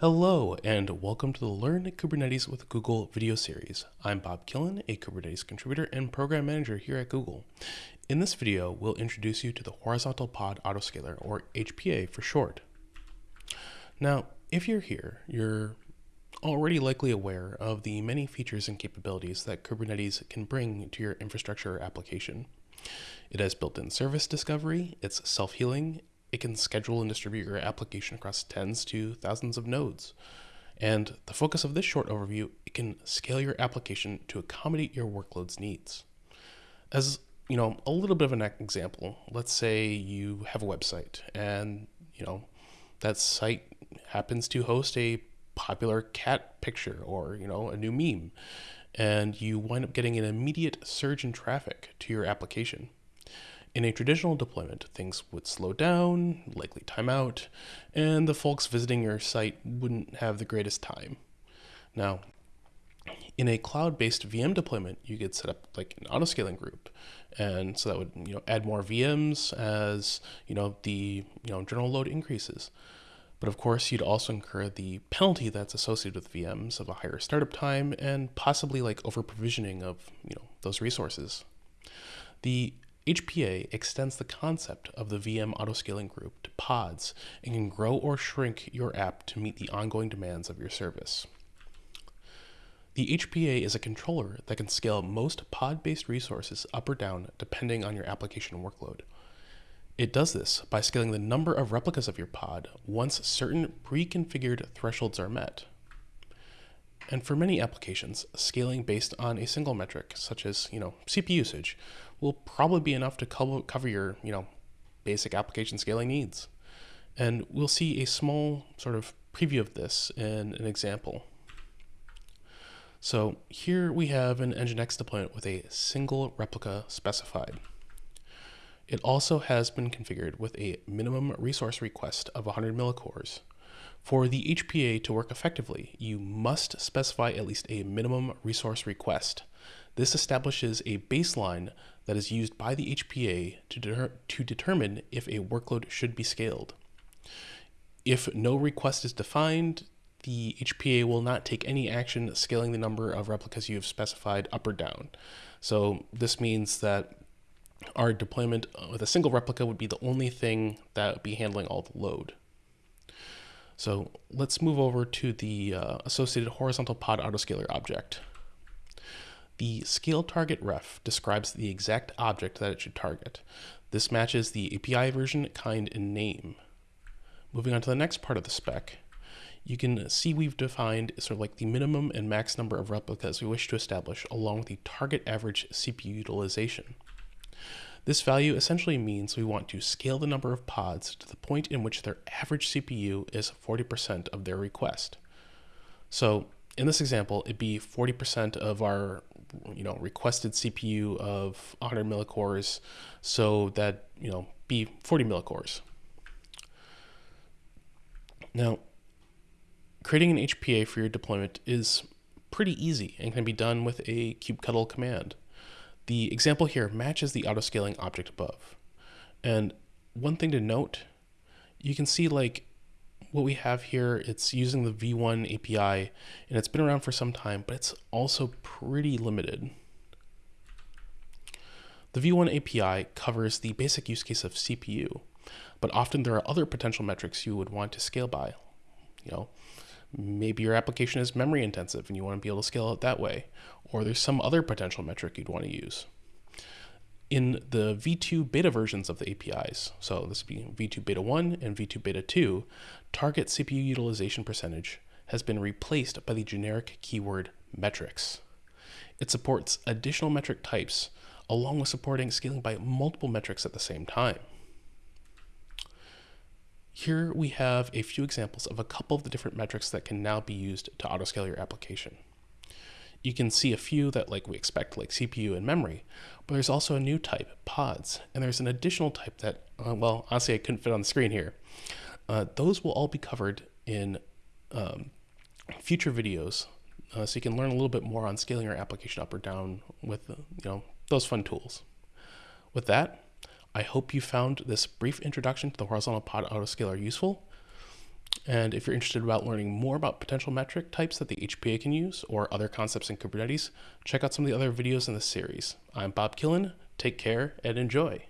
Hello, and welcome to the Learn Kubernetes with Google video series. I'm Bob Killen, a Kubernetes contributor and program manager here at Google. In this video, we'll introduce you to the Horizontal Pod Autoscaler, or HPA for short. Now, if you're here, you're already likely aware of the many features and capabilities that Kubernetes can bring to your infrastructure application. It has built-in service discovery, it's self-healing, it can schedule and distribute your application across tens to thousands of nodes. And the focus of this short overview, it can scale your application to accommodate your workload's needs. As you know, a little bit of an example, let's say you have a website and, you know, that site happens to host a popular cat picture or, you know, a new meme, and you wind up getting an immediate surge in traffic to your application. In a traditional deployment, things would slow down, likely time out, and the folks visiting your site wouldn't have the greatest time. Now, in a cloud-based VM deployment, you could set up like an autoscaling group, and so that would you know add more VMs as you know the you know general load increases. But of course, you'd also incur the penalty that's associated with VMs of a higher startup time and possibly like over provisioning of you know those resources. The HPA extends the concept of the VM autoscaling group to pods and can grow or shrink your app to meet the ongoing demands of your service. The HPA is a controller that can scale most pod-based resources up or down depending on your application workload. It does this by scaling the number of replicas of your pod once certain pre-configured thresholds are met. And for many applications, scaling based on a single metric, such as you know CPU usage, will probably be enough to cover your you know basic application scaling needs. And we'll see a small sort of preview of this in an example. So here we have an Nginx deployment with a single replica specified. It also has been configured with a minimum resource request of 100 millicores. For the HPA to work effectively, you must specify at least a minimum resource request. This establishes a baseline that is used by the HPA to, de to determine if a workload should be scaled. If no request is defined, the HPA will not take any action scaling the number of replicas you have specified up or down. So this means that our deployment with a single replica would be the only thing that would be handling all the load. So let's move over to the uh, associated horizontal pod autoscaler object. The scale target ref describes the exact object that it should target. This matches the API version, kind, and name. Moving on to the next part of the spec, you can see we've defined sort of like the minimum and max number of replicas we wish to establish along with the target average CPU utilization. This value essentially means we want to scale the number of pods to the point in which their average CPU is 40% of their request. So in this example, it'd be 40% of our you know, requested CPU of 100 millicores, so that, you know, be 40 millicores. Now, creating an HPA for your deployment is pretty easy and can be done with a kubectl command. The example here matches the autoscaling object above. And one thing to note, you can see like what we have here, it's using the V1 API and it's been around for some time, but it's also pretty limited. The V1 API covers the basic use case of CPU, but often there are other potential metrics you would want to scale by. You know, maybe your application is memory intensive and you want to be able to scale it that way, or there's some other potential metric you'd want to use. In the V2 beta versions of the APIs, so this would be V2 beta 1 and V2 beta 2, target CPU utilization percentage has been replaced by the generic keyword metrics. It supports additional metric types along with supporting scaling by multiple metrics at the same time. Here we have a few examples of a couple of the different metrics that can now be used to autoscale your application. You can see a few that like we expect like CPU and memory, but there's also a new type, pods, and there's an additional type that, uh, well, honestly I couldn't fit on the screen here. Uh, those will all be covered in um, future videos uh, so you can learn a little bit more on scaling your application up or down with uh, you know those fun tools. With that, I hope you found this brief introduction to the horizontal pod autoscaler useful. And if you're interested about learning more about potential metric types that the HPA can use or other concepts in Kubernetes, check out some of the other videos in this series. I'm Bob Killen. Take care and enjoy.